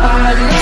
I